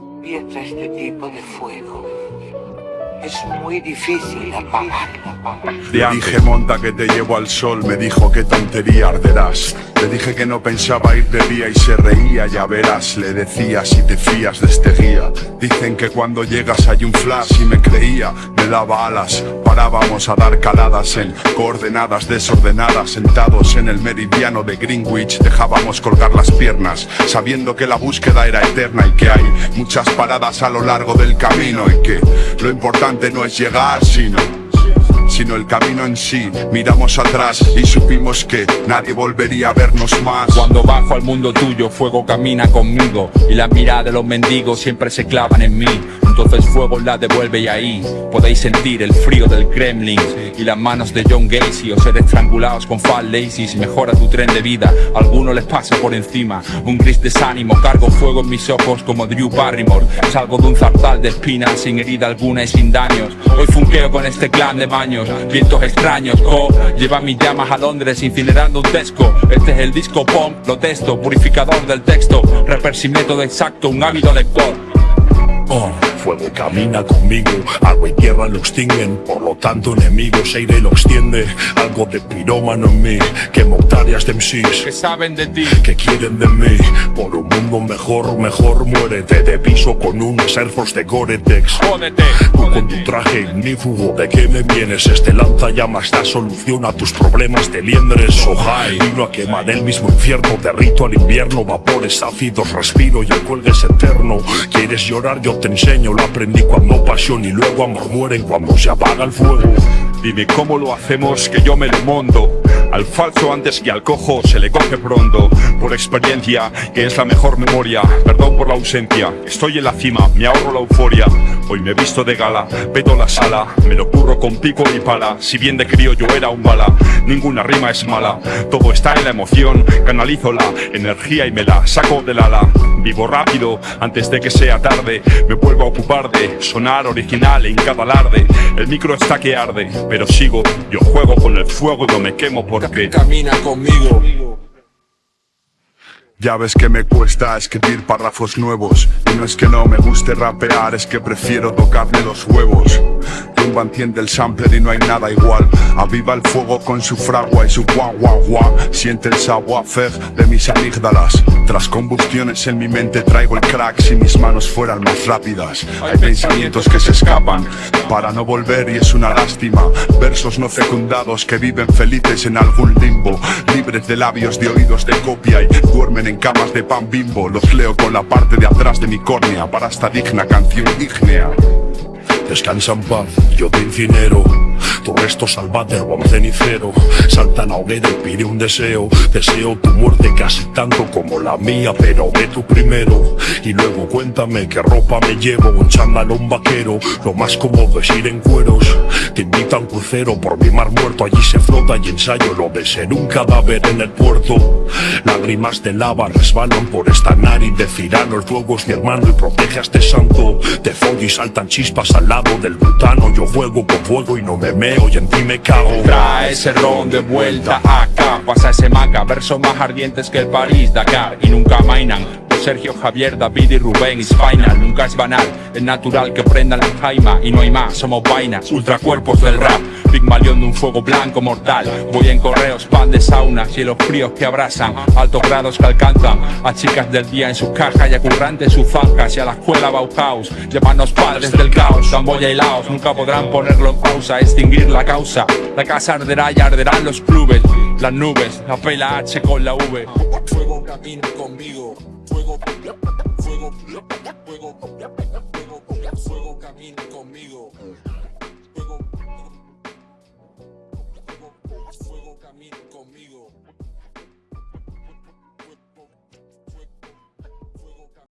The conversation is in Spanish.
Empieza este tipo de fuego, es muy difícil apagarlo. Le dije monta que te llevo al sol, me dijo que tontería arderás. Le dije que no pensaba ir de día y se reía, ya verás, le decía si te fías de este guía. Dicen que cuando llegas hay un flash y me creía, me daba alas. Parábamos a dar caladas en coordenadas desordenadas, sentados en el meridiano de Greenwich, dejábamos colgar las piernas, sabiendo que la búsqueda era eterna y que hay muchas paradas a lo largo del camino y que lo importante no es llegar, sino sino el camino en sí. Miramos atrás y supimos que nadie volvería a vernos más. Cuando bajo al mundo tuyo, fuego camina conmigo Y la mirada de los mendigos siempre se clavan en mí entonces fuego la devuelve y ahí podéis sentir el frío del Kremlin Y las manos de John Gacy o ser estrangulados con Fat Lazy. Si mejora tu tren de vida, a algunos les pasa por encima. Un gris desánimo, cargo fuego en mis ojos como Drew Barrymore. Salgo de un zarzal de espinas sin herida alguna y sin daños. Hoy funqueo con este clan de baños, vientos extraños. Oh, lleva mis llamas a Londres incinerando un tesco. Este es el disco pop, lo testo, purificador del texto. Rapper sin método exacto, un ávido lector. Oh. Fuego camina conmigo, agua y tierra lo extinguen Por lo tanto enemigos aire lo extiende. Algo de pirómano en mí, que hectáreas de MCs Que saben de ti, que quieren de mí. Por un mundo mejor, mejor muérete De piso con unos Air Force de Gore-Tex. Jódete, Tú con tu traje ignífugo, ¿de qué me vienes? Este lanzallamas da solución a tus problemas de liendres. Oh hi, vino a quemar el mismo infierno Derrito al invierno, vapores ácidos Respiro y el cuelgue es eterno. ¿Quieres llorar? Yo te enseño lo aprendí cuando pasión y luego amor mueren cuando se apaga el fuego. Dime cómo lo hacemos que yo me lo mondo. Al falso antes que al cojo se le coge pronto Por experiencia que es la mejor memoria. Perdón por la ausencia, estoy en la cima, me ahorro la euforia. Hoy me visto de gala, peto la sala Me lo curro con pico y pala. Si bien de crío yo era un bala Ninguna rima es mala. Todo está en la emoción Canalizo la energía y me la saco del ala Vivo rápido antes de que sea tarde Me vuelvo a ocupar de sonar original en cada alarde. El micro está que arde pero sigo Yo juego con el fuego y no me quemo porque camina conmigo. Ya ves que me cuesta escribir párrafos nuevos Y no es que no me guste rapear, es que prefiero tocarme los huevos Tumba enciende el sampler y no hay nada igual. Aviva el fuego con su fragua y su guau guau guau. Siente el savoir-faire de mis amígdalas. Tras combustiones en mi mente traigo el crack Si mis manos fueran más rápidas. Hay pensamientos que se escapan para no volver y es una lástima. Versos no fecundados que viven felices en algún limbo. Libres de labios, de oídos de copia y duermen en camas de pan bimbo. Los leo con la parte de atrás de mi córnea para esta digna canción ígnea Descansa en paz, yo te incinero. Tu resto salvate o un cenicero. Salta la hoguera y pide un deseo. Deseo tu muerte casi tanto como la mía Pero ve tú primero. Y luego cuéntame qué ropa me llevo Un chándal un vaquero. Lo más cómodo es ir en cueros. Te invito a un crucero por mi mar muerto Allí se flota y ensayo lo de ser un cadáver en el puerto. Lágrimas de lava resbalan por esta nariz de Cirano. El fuego es mi hermano y protege a este santo. Te follo y saltan chispas al lado del butano Yo juego con fuego y no me meo y en ti me cago. Trae ese ron de vuelta acá. Pasa ese maca, versos más ardientes que el París, Dakar Y nunca mainan Sergio, Javier, David y Rubén es final Nunca es banal, es natural que prendan la jaima Y no hay más, somos vainas, ultracuerpos del rap. Pigmalión de un fuego blanco mortal. Voy en correos, pan de sauna Cielos fríos que abrazan, altos grados que alcanzan A chicas del día en sus cajas y a currantes sus fancas Y a la escuela Bauhaus, llevarnos padres del caos Camboya y Laos, nunca podrán ponerlo en pausa Extinguir la causa, la casa arderá y arderán los clubes Las nubes, la pela H con la V Fuego camina conmigo. Fuego, fuego, fuego, fuego, fuego camina conmigo. Fuego, fuego, fuego camina conmigo.